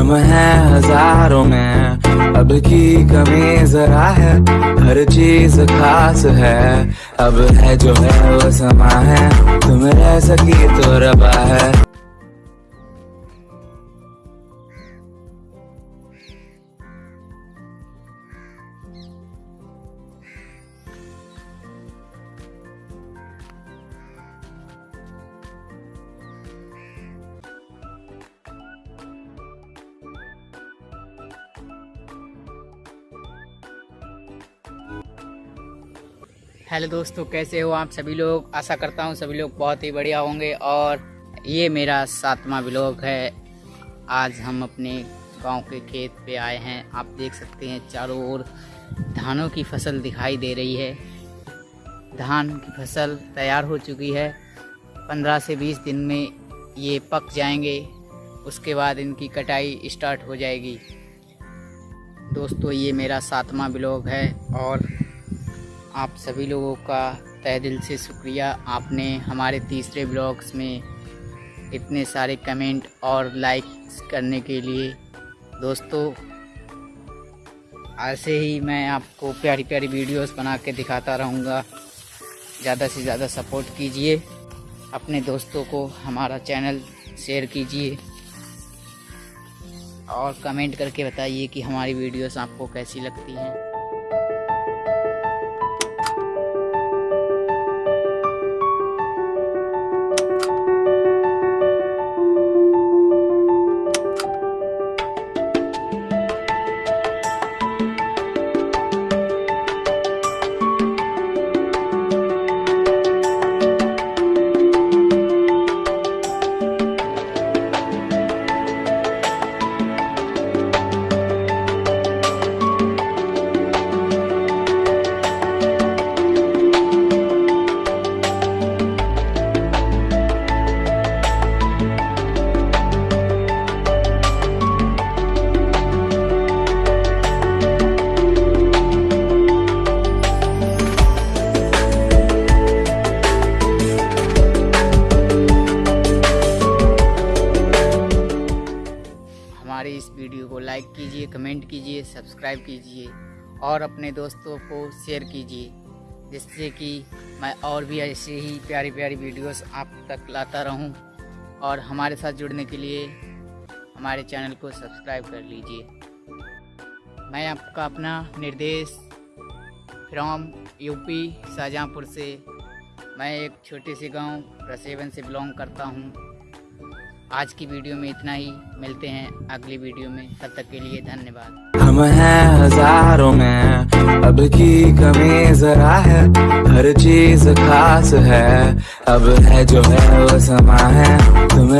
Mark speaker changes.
Speaker 1: हम हैं हज़ारों में। अब की कमी जरा है, हर चीज़ खास है। अब है जो है वो समा है, तुम रह सकी तो रबा है।
Speaker 2: हेलो दोस्तों, कैसे हो आप सभी लोग? आशा करता हूँ सभी लोग बहुत ही बढ़िया होंगे और ये मेरा सातवां ब्लॉग है। आज हम अपने गाँव के खेत पे आए हैं। आप देख सकते हैं चारों ओर धानों की फ़सल दिखाई दे रही है। धान की फ़सल तैयार हो चुकी है। पंद्रह से बीस दिन में ये पक जाएँगे। उसके बाद इनकी कटाई स्टार्ट हो जाएगी। दोस्तों, ये मेरा सातवां ब्लॉग है और आप सभी लोगों का तय दिल से शुक्रिया। आपने हमारे तीसरे ब्लॉग्स में इतने सारे कमेंट और लाइक्स करने के लिए, दोस्तों, ऐसे ही मैं आपको प्यारी प्यारी वीडियोस बना के दिखाता रहूँगा। ज़्यादा से ज़्यादा सपोर्ट कीजिए, अपने दोस्तों को हमारा चैनल शेयर कीजिए और कमेंट करके बताइए कि हमारी वीडियोस आपको कैसी लगती हैं। वीडियो को लाइक कीजिए, कमेंट कीजिए, सब्सक्राइब कीजिए और अपने दोस्तों को शेयर कीजिए, जिससे कि मैं और भी ऐसे ही प्यारी प्यारी वीडियोस आप तक लाता रहूँ और हमारे साथ जुड़ने के लिए हमारे चैनल को सब्सक्राइब कर लीजिए। मैं आपका अपना निर्देश फ्रॉम यूपी शाहजहाँपुर से मैं एक छोटे से गाँव, रसेवन से बिलोंग करता हूँ। आज की वीडियो में इतना ही। मिलते हैं अगली वीडियो में। तब तक के लिए धन्यवाद।
Speaker 1: हम हैं हज़ारों में। अब की कमी जरा है। हर चीज़ खास है। अब है जो है वो समा है। तुम